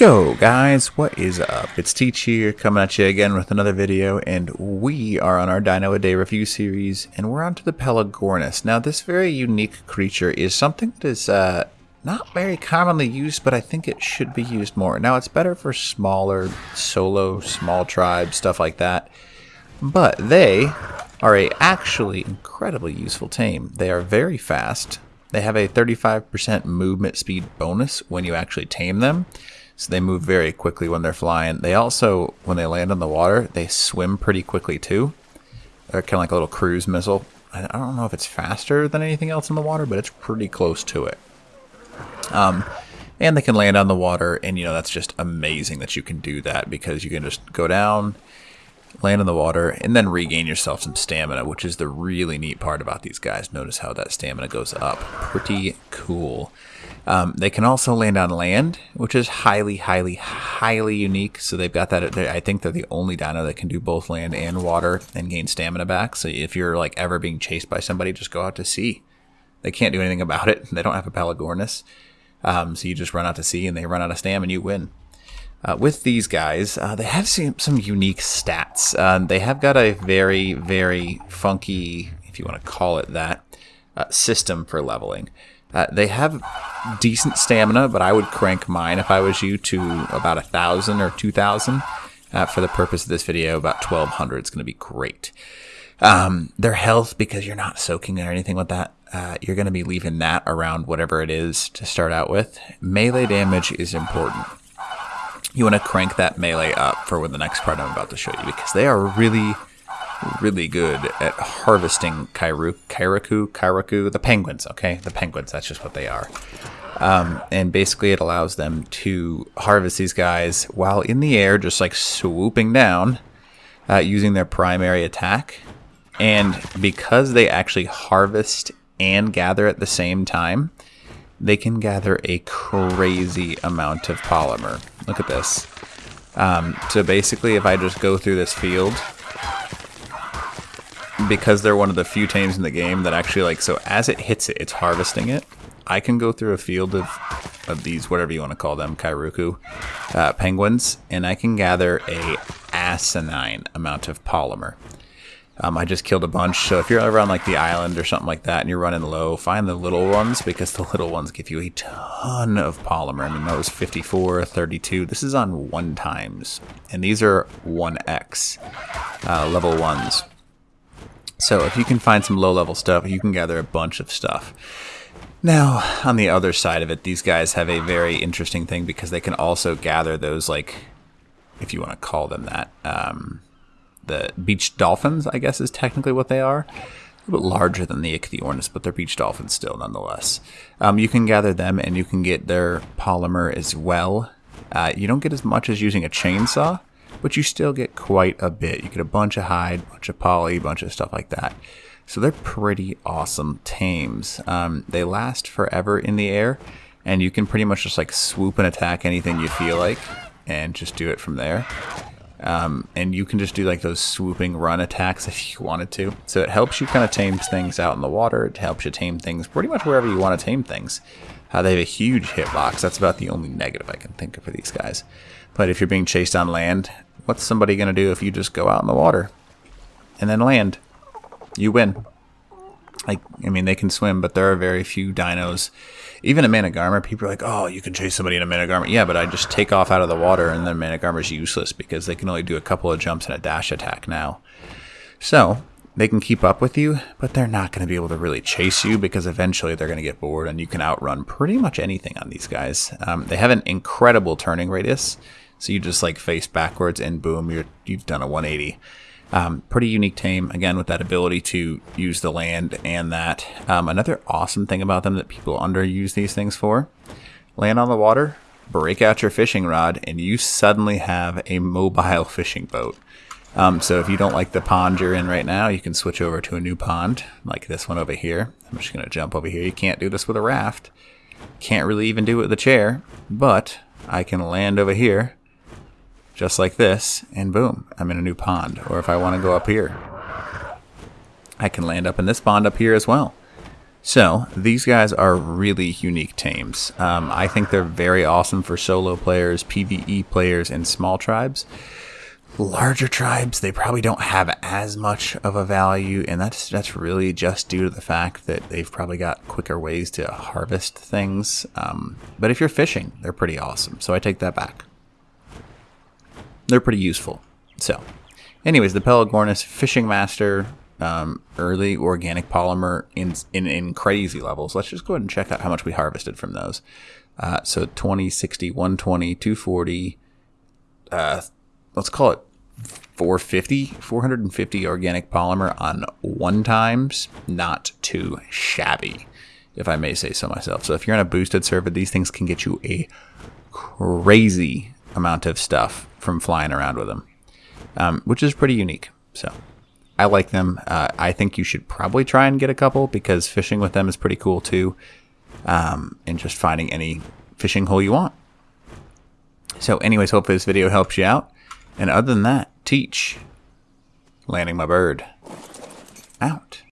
Yo guys, what is up? It's Teach here, coming at you again with another video, and we are on our Dino A Day review series, and we're on to the Pelagornis. Now this very unique creature is something that is uh, not very commonly used, but I think it should be used more. Now it's better for smaller, solo, small tribes, stuff like that, but they are a actually incredibly useful tame. They are very fast, they have a 35% movement speed bonus when you actually tame them. So they move very quickly when they're flying. They also, when they land on the water, they swim pretty quickly too. They're kind of like a little cruise missile. I don't know if it's faster than anything else in the water, but it's pretty close to it. Um, and they can land on the water, and you know that's just amazing that you can do that because you can just go down, land in the water, and then regain yourself some stamina, which is the really neat part about these guys. Notice how that stamina goes up. Pretty cool. Um, they can also land on land, which is highly, highly, highly unique. So they've got that. I think they're the only dino that can do both land and water and gain stamina back. So if you're like ever being chased by somebody, just go out to sea. They can't do anything about it. They don't have a Pelagornis. Um, so you just run out to sea and they run out of stam and you win. Uh, with these guys, uh, they have some, some unique stats. Uh, they have got a very, very funky, if you want to call it that, uh, system for leveling. Uh, they have decent stamina, but I would crank mine if I was you to about a thousand or two thousand. Uh, for the purpose of this video, about 1200 is going to be great. Um, their health, because you're not soaking or anything with that, uh, you're going to be leaving that around whatever it is to start out with. Melee damage is important. You want to crank that melee up for when the next part I'm about to show you, because they are really really good at harvesting Kairu, Kairaku, Kairaku, the penguins, okay? The penguins, that's just what they are. Um, and basically it allows them to harvest these guys while in the air, just like swooping down, uh, using their primary attack. And because they actually harvest and gather at the same time, they can gather a crazy amount of polymer. Look at this. Um, so basically, if I just go through this field, because they're one of the few tames in the game that actually like so as it hits it, it's harvesting it. I can go through a field of of these whatever you want to call them Kairuku uh, penguins, and I can gather a asinine amount of polymer. Um, I just killed a bunch, so if you're around like the island or something like that and you're running low, find the little ones because the little ones give you a ton of polymer. I mean, that was 54, 32. This is on one times, and these are 1x uh, level ones. So if you can find some low-level stuff, you can gather a bunch of stuff. Now, on the other side of it, these guys have a very interesting thing because they can also gather those, like, if you want to call them that, um, the beach dolphins, I guess is technically what they are. A little bit larger than the Ichthyornis, but they're beach dolphins still, nonetheless. Um, you can gather them, and you can get their polymer as well. Uh, you don't get as much as using a chainsaw, but you still get quite a bit. You get a bunch of hide, bunch of poly, bunch of stuff like that. So they're pretty awesome tames. Um, they last forever in the air, and you can pretty much just like swoop and attack anything you feel like, and just do it from there. Um, and you can just do like those swooping run attacks if you wanted to. So it helps you kind of tame things out in the water. It helps you tame things pretty much wherever you want to tame things. Uh, they have a huge hitbox. That's about the only negative I can think of for these guys. But if you're being chased on land, what's somebody going to do if you just go out in the water and then land? You win. Like, I mean, they can swim, but there are very few dinos. Even a Managarmr, people are like, oh, you can chase somebody in a Managarmr. Yeah, but I just take off out of the water and then is useless because they can only do a couple of jumps and a dash attack now. So, they can keep up with you, but they're not going to be able to really chase you because eventually they're going to get bored and you can outrun pretty much anything on these guys. Um, they have an incredible turning radius. So you just like face backwards and boom, you're, you've done a 180. Um, pretty unique tame, again, with that ability to use the land and that. Um, another awesome thing about them that people underuse these things for, land on the water, break out your fishing rod, and you suddenly have a mobile fishing boat. Um, so if you don't like the pond you're in right now, you can switch over to a new pond, like this one over here. I'm just going to jump over here. You can't do this with a raft. Can't really even do it with a chair, but I can land over here just like this, and boom, I'm in a new pond. Or if I want to go up here, I can land up in this pond up here as well. So these guys are really unique tames. Um, I think they're very awesome for solo players, PVE players, and small tribes. Larger tribes, they probably don't have as much of a value, and that's that's really just due to the fact that they've probably got quicker ways to harvest things. Um, but if you're fishing, they're pretty awesome. So I take that back. They're pretty useful. So, anyways, the Pelagornis Fishing Master um, early organic polymer in, in in crazy levels. Let's just go ahead and check out how much we harvested from those. Uh, so 20, 60, 120, 240. Uh, let's call it 450, 450 organic polymer on one times. Not too shabby, if I may say so myself. So if you're on a boosted server, these things can get you a crazy amount of stuff from flying around with them, um, which is pretty unique. So. I like them. Uh, I think you should probably try and get a couple because fishing with them is pretty cool too. Um, and just finding any fishing hole you want. So, anyways, hopefully this video helps you out. And other than that, teach. Landing my bird. Out.